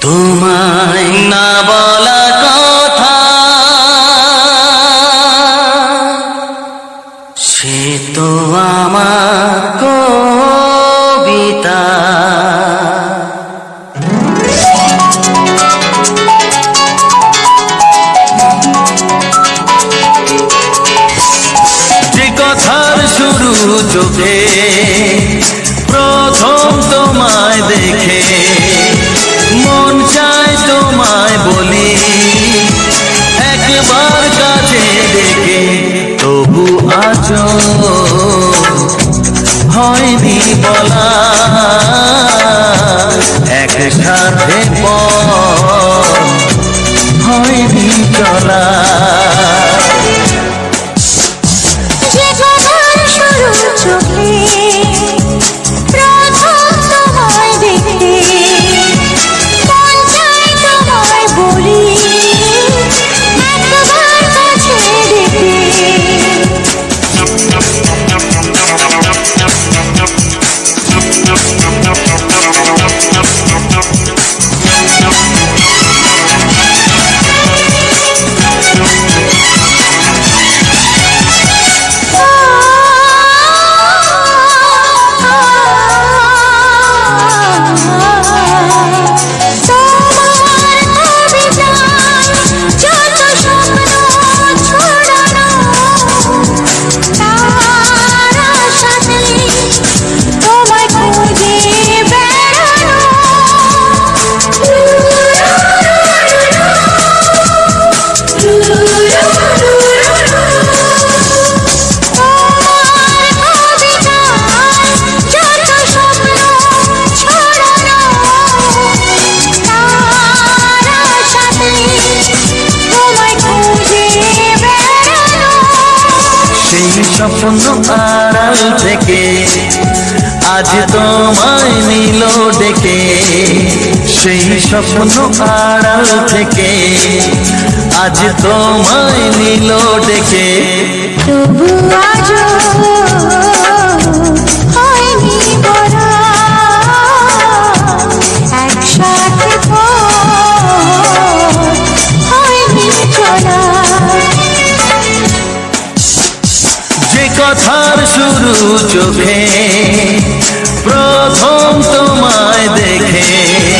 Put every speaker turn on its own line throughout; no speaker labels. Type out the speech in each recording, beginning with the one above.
তোমায় না বলা কথা। সে তো আমার কবিতা। একসাথে পথ হয়নি চলা।
স্বপ্ন
আড়াল থেকে আজ তোমায় নিল ডেকে। সেই স্বপ্ন আড়াল থেকে আজ তোমায় নিল ডেকে।
তবু আজও
কথার শুরু চোখে প্রথম তোমায় দেখে।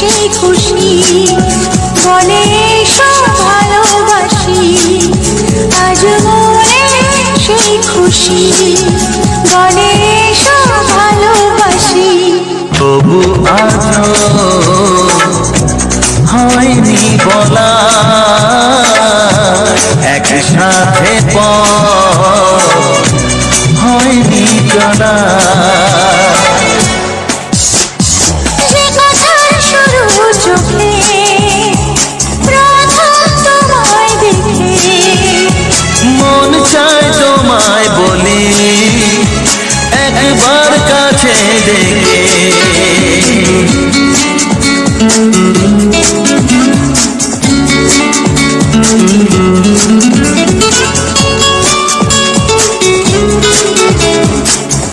সেই খুশি, বলে সব ভালোবাসি। আজ সেই খুশি, বলে সব ভালোবাসি।
তবু আজ হয়নি বলা। একসাথে হয়নি চলা।